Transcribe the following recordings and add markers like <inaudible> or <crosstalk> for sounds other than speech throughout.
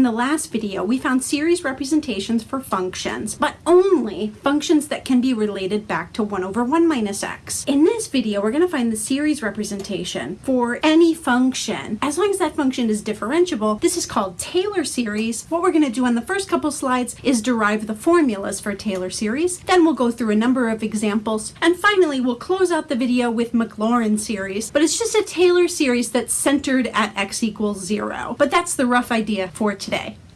In the last video, we found series representations for functions, but only functions that can be related back to 1 over 1 minus x. In this video, we're going to find the series representation for any function. As long as that function is differentiable, this is called Taylor series. What we're going to do on the first couple slides is derive the formulas for Taylor series. Then we'll go through a number of examples. And finally, we'll close out the video with Maclaurin series, but it's just a Taylor series that's centered at x equals 0. But that's the rough idea for today today.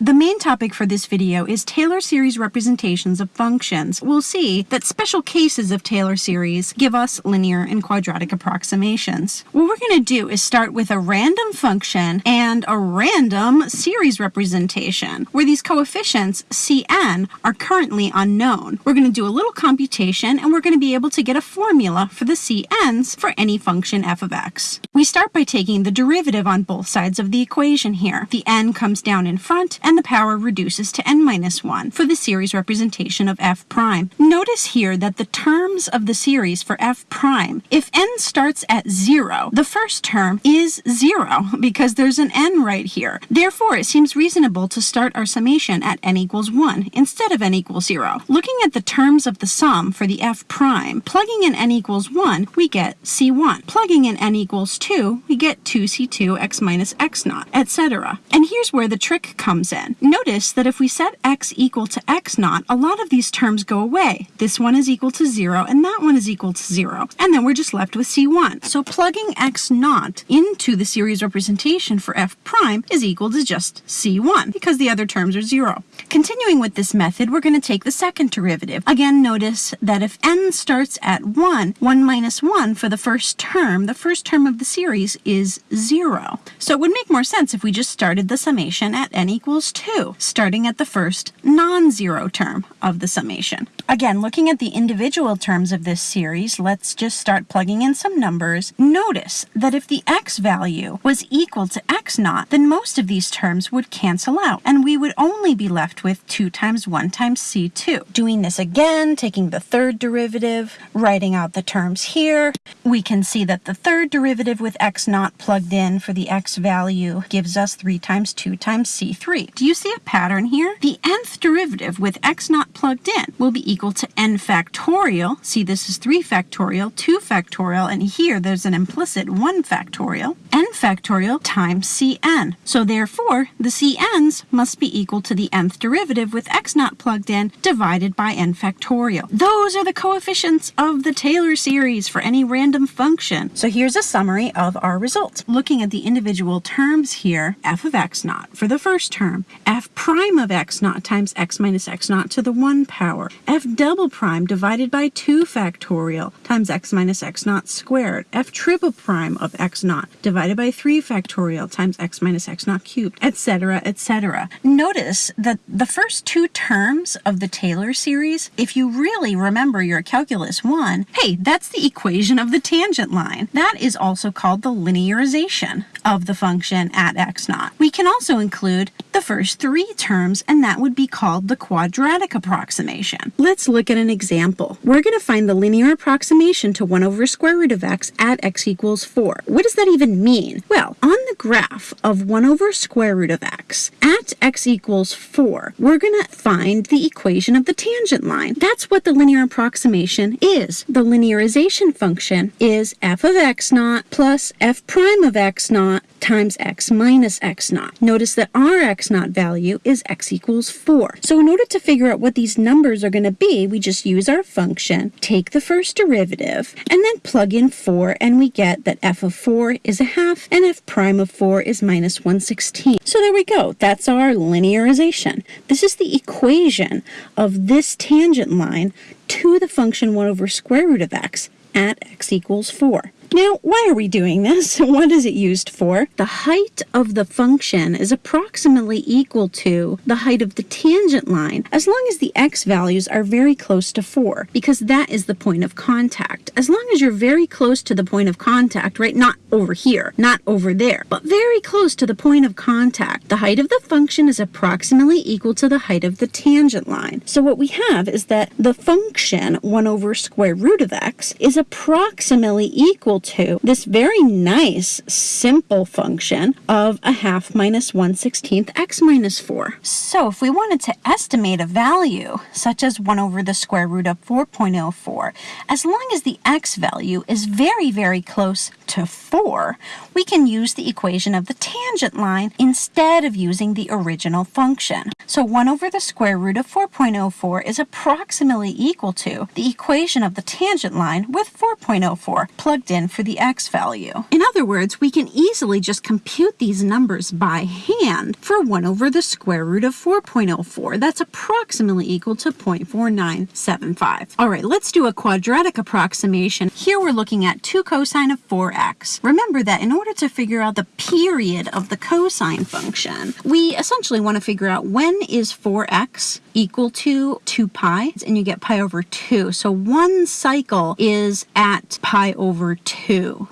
The main topic for this video is Taylor series representations of functions. We'll see that special cases of Taylor series give us linear and quadratic approximations. What we're going to do is start with a random function and a random series representation where these coefficients Cn are currently unknown. We're going to do a little computation and we're going to be able to get a formula for the Cn's for any function f of x. We start by taking the derivative on both sides of the equation here. The n comes down in front and the power reduces to n minus 1 for the series representation of f prime. Notice here that the terms of the series for f prime, if n starts at 0, the first term is 0 <laughs> because there's an n right here. Therefore, it seems reasonable to start our summation at n equals 1 instead of n equals 0. Looking at the terms of the sum for the f prime, plugging in n equals 1, we get c1. Plugging in n equals 2, we get 2c2 x minus x naught, etc. And here's where the trick comes in Notice that if we set x equal to x naught, a lot of these terms go away. This one is equal to 0, and that one is equal to 0. And then we're just left with c1. So plugging x naught into the series representation for f prime is equal to just c1, because the other terms are 0. Continuing with this method, we're going to take the second derivative. Again, notice that if n starts at 1, 1 minus 1 for the first term, the first term of the series is 0. So it would make more sense if we just started the summation at n equals equals 2, starting at the first non-zero term of the summation. Again, looking at the individual terms of this series, let's just start plugging in some numbers. Notice that if the x value was equal to x naught, then most of these terms would cancel out, and we would only be left with 2 times 1 times c2. Doing this again, taking the third derivative, writing out the terms here, we can see that the third derivative with x naught plugged in for the x value gives us 3 times 2 times c3. Do you see a pattern here? The nth derivative with x naught plugged in will be equal to n factorial. See, this is 3 factorial, 2 factorial, and here there's an implicit 1 factorial. n factorial times cn. So therefore, the cn's must be equal to the nth derivative with x naught plugged in divided by n factorial. Those are the coefficients of the Taylor series for any random function. So here's a summary of our results. Looking at the individual terms here, f of x naught for the first term, f prime of x naught times x minus x naught to the 1 power, f double prime divided by 2 factorial times x minus x naught squared, f triple prime of x naught divided by 3 factorial times x minus x naught cubed, etc., etc. Notice that the first two terms of the Taylor series, if you really remember your Calculus 1, hey, that's the equation of the tangent line. That is also called the linearization of the function at x naught. We can also include the first three terms, and that would be called the quadratic approximation. Let's look at an example. We're going to find the linear approximation to 1 over square root of x at x equals 4. What does that even mean? Well, on graph of 1 over square root of x at x equals 4, we're going to find the equation of the tangent line. That's what the linear approximation is. The linearization function is f of x naught plus f prime of x naught times x minus x naught. Notice that our x naught value is x equals 4. So in order to figure out what these numbers are going to be, we just use our function, take the first derivative, and then plug in 4, and we get that f of 4 is a half, and f prime of 4 is minus 1 16. So there we go. That's our linearization. This is the equation of this tangent line to the function 1 over square root of x at x equals 4. Now, why are we doing this? <laughs> What is it used for? The height of the function is approximately equal to the height of the tangent line as long as the x values are very close to 4 because that is the point of contact. As long as you're very close to the point of contact, right, not over here, not over there, but very close to the point of contact, the height of the function is approximately equal to the height of the tangent line. So what we have is that the function 1 over square root of x is approximately equal to this very nice simple function of a half minus 1 16th x minus 4. So if we wanted to estimate a value, such as 1 over the square root of 4.04, as long as the x value is very, very close to 4, we can use the equation of the tangent line instead of using the original function. So 1 over the square root of 4.04 is approximately equal to the equation of the tangent line with 4.04 plugged in for the x value. In other words, we can easily just compute these numbers by hand for 1 over the square root of 4.04. That's approximately equal to 0.4975. All right, let's do a quadratic approximation. Here we're looking at 2 cosine of 4x. Remember that in order to figure out the period of the cosine function, we essentially want to figure out when is 4x equal to 2 pi, and you get pi over 2. So one cycle is at pi over 2.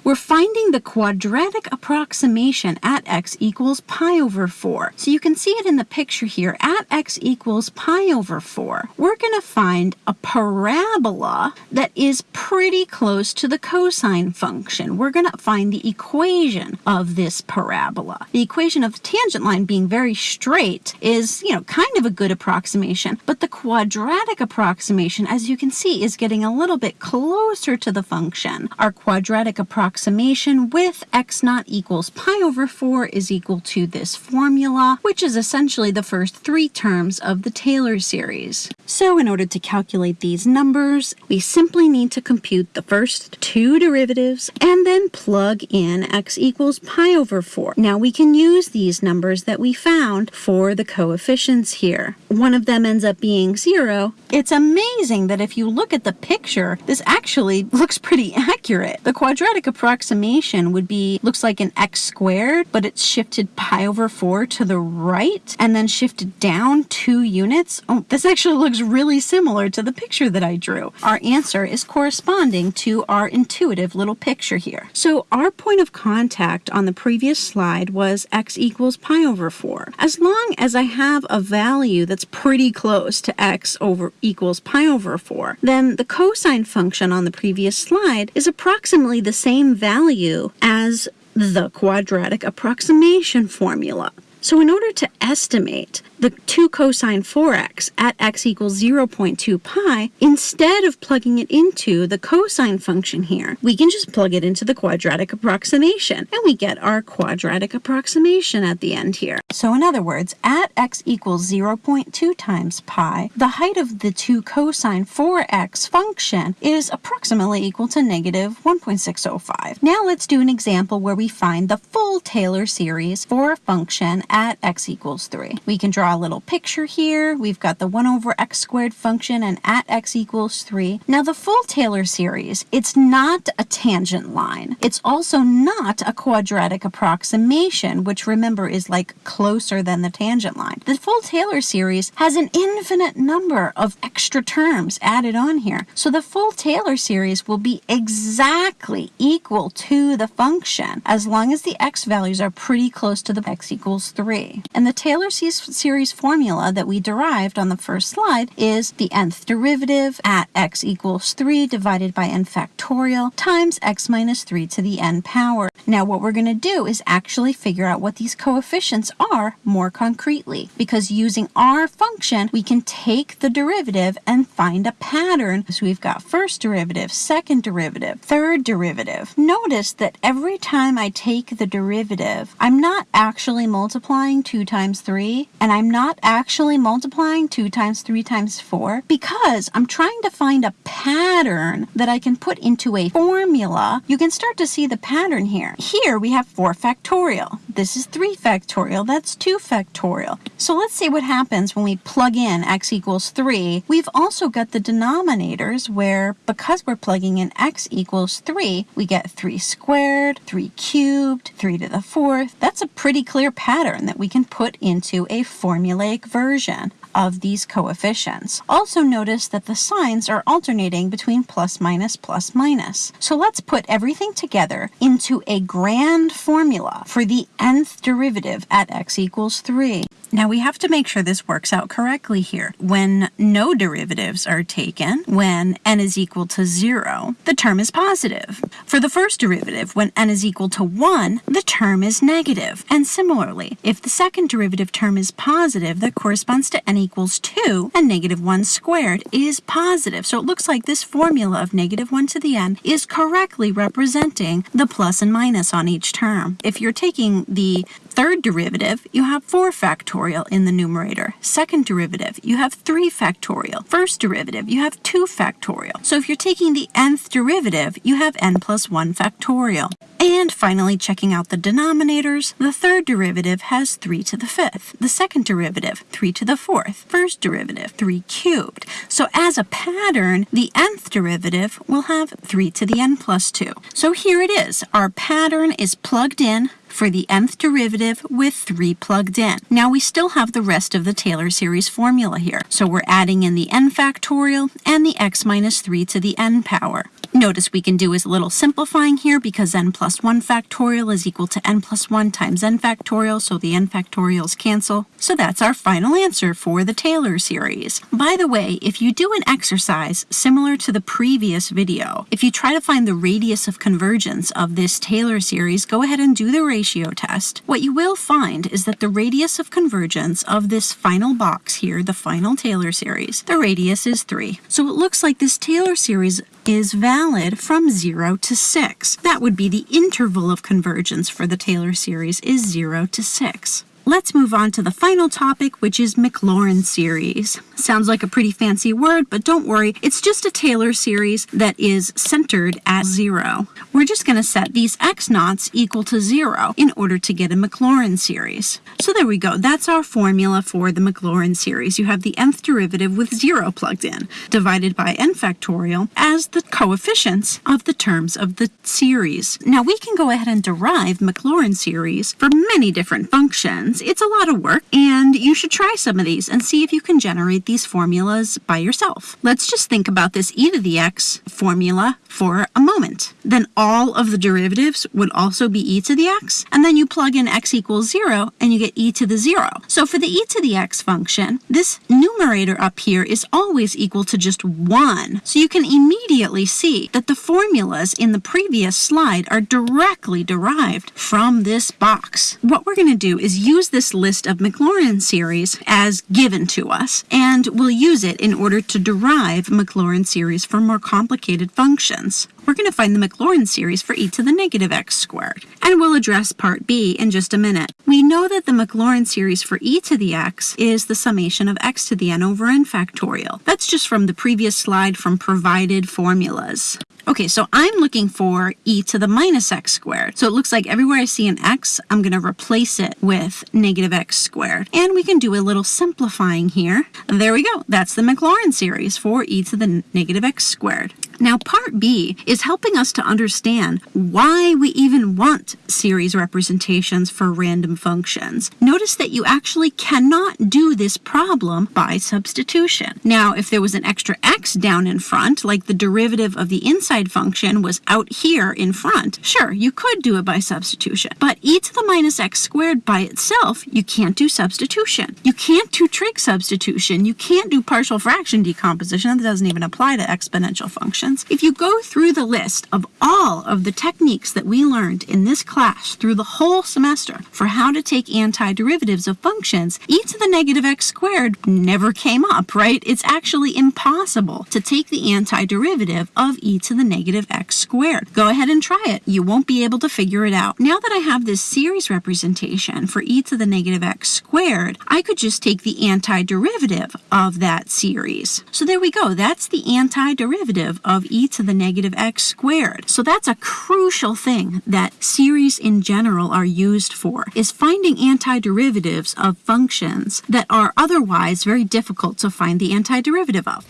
We're finding the quadratic approximation at x equals pi over 4. So you can see it in the picture here. At x equals pi over 4, we're going to find a parabola that is pretty close to the cosine function. We're going to find the equation of this parabola. The equation of the tangent line being very straight is, you know, kind of a good approximation, but the quadratic approximation, as you can see, is getting a little bit closer to the function. Our quadratic approximation with x naught equals pi over 4 is equal to this formula, which is essentially the first three terms of the Taylor series. So in order to calculate these numbers, we simply need to compute the first two derivatives and then plug in x equals pi over 4. Now we can use these numbers that we found for the coefficients here. One of them ends up being 0. It's amazing that if you look at the picture, this actually <laughs> looks pretty accurate. The quadratic approximation would be, looks like an x squared, but it's shifted pi over 4 to the right and then shifted down two units. Oh, this actually looks really similar to the picture that I drew. Our answer is corresponding to our intuitive little picture here. So our point of contact on the previous slide was x equals pi over 4. As long as I have a value that's pretty close to x over equals pi over 4, then the cosine function on the previous slide is approximately the same value as the quadratic approximation formula. So in order to estimate the 2 cosine 4x at x equals 0.2 pi, instead of plugging it into the cosine function here, we can just plug it into the quadratic approximation, and we get our quadratic approximation at the end here. So in other words, at x equals 0.2 times pi, the height of the 2 cosine 4x function is approximately equal to negative 1.605. Now let's do an example where we find the full Taylor series for a function at x equals 3. We can draw a little picture here. We've got the 1 over x squared function and at x equals 3. Now the full Taylor series, it's not a tangent line. It's also not a quadratic approximation, which remember is like closer than the tangent line. The full Taylor series has an infinite number of extra terms added on here. So the full Taylor series will be exactly equal to the function as long as the x values are pretty close to the x equals 3. And the Taylor series formula that we derived on the first slide is the nth derivative at x equals 3 divided by n factorial times x minus 3 to the n power. Now what we're going to do is actually figure out what these coefficients are more concretely because using our function we can take the derivative and find a pattern. So we've got first derivative, second derivative, third derivative. Notice that every time I take the derivative I'm not actually multiplying multiplying 2 times 3 and I'm not actually multiplying 2 times 3 times 4 because I'm trying to find a pattern that I can put into a formula. You can start to see the pattern here. Here we have 4 factorial. This is 3 factorial. That's 2 factorial. So let's see what happens when we plug in x equals 3. We've also got the denominators where because we're plugging in x equals 3, we get 3 squared, 3 cubed, 3 to the 4th. That's a pretty clear pattern that we can put into a formulaic version of these coefficients. Also notice that the signs are alternating between plus minus plus minus. So let's put everything together into a grand formula for the nth derivative at x equals 3. Now we have to make sure this works out correctly here. When no derivatives are taken, when n is equal to 0, the term is positive. For the first derivative, when n is equal to 1, the term is negative. And similarly, if the second derivative term is positive, that corresponds to n equals 2, and negative 1 squared is positive. So it looks like this formula of negative 1 to the n is correctly representing the plus and minus on each term. If you're taking the third derivative, you have 4 factorial in the numerator. Second derivative, you have 3 factorial. First derivative, you have 2 factorial. So if you're taking the nth derivative, you have n plus 1 factorial. And finally, checking out the denominators, the third derivative has 3 to the fifth. The second derivative, 3 to the fourth. First derivative, 3 cubed. So as a pattern, the nth derivative will have 3 to the n plus 2. So here it is. Our pattern is plugged in for the nth derivative with 3 plugged in. Now we still have the rest of the Taylor series formula here. So we're adding in the n factorial and the x minus 3 to the n power. Notice we can do is a little simplifying here because n plus 1 factorial is equal to n plus 1 times n factorial, so the n factorials cancel. So that's our final answer for the Taylor series. By the way, if you do an exercise similar to the previous video, if you try to find the radius of convergence of this Taylor series, go ahead and do the ratio test. What you will find is that the radius of convergence of this final box here, the final Taylor series, the radius is 3. So it looks like this Taylor series is valid from 0 to 6. That would be the interval of convergence for the Taylor series is 0 to 6. Let's move on to the final topic, which is Maclaurin series. Sounds like a pretty fancy word, but don't worry, it's just a Taylor series that is centered at zero. We're just going to set these x naughts equal to zero in order to get a Maclaurin series. So there we go. That's our formula for the Maclaurin series. You have the nth derivative with zero plugged in, divided by n factorial as the coefficients of the terms of the series. Now we can go ahead and derive Maclaurin series for many different functions it's a lot of work, and you should try some of these and see if you can generate these formulas by yourself. Let's just think about this e to the x formula for a moment. Then all of the derivatives would also be e to the x, and then you plug in x equals 0, and you get e to the 0. So for the e to the x function, this numerator up here is always equal to just 1. So you can immediately see that the formulas in the previous slide are directly derived from this box. What we're going to do is use use this list of Maclaurin series as given to us, and we'll use it in order to derive Maclaurin series for more complicated functions. We're going to find the Maclaurin series for e to the negative x squared, and we'll address part b in just a minute. We know that the Maclaurin series for e to the x is the summation of x to the n over n factorial. That's just from the previous slide from provided formulas. Okay, so I'm looking for e to the minus x squared. So it looks like everywhere I see an x, I'm going to replace it with negative x squared. And we can do a little simplifying here. There we go. That's the Maclaurin series for e to the negative x squared. Now, part B is helping us to understand why we even want series representations for random functions. Notice that you actually cannot do this problem by substitution. Now, if there was an extra down in front, like the derivative of the inside function was out here in front, sure, you could do it by substitution. But e to the minus x squared by itself, you can't do substitution. You can't do trig substitution. You can't do partial fraction decomposition. That doesn't even apply to exponential functions, if you go through the list of all of the techniques that we learned in this class through the whole semester for how to take antiderivatives of functions, e to the negative x squared never came up, right? It's actually impossible to take the antiderivative of e to the negative x squared. Go ahead and try it. You won't be able to figure it out. Now that I have this series representation for e to the negative x squared, I could just take the antiderivative of that series. So there we go. That's the antiderivative of of e to the negative x squared. So that's a crucial thing that series in general are used for, is finding antiderivatives of functions that are otherwise very difficult to find the antiderivative of.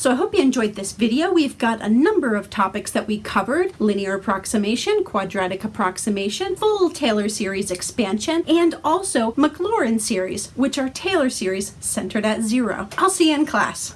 So I hope you enjoyed this video. We've got a number of topics that we covered, linear approximation, quadratic approximation, full Taylor series expansion, and also Maclaurin series, which are Taylor series centered at zero. I'll see you in class.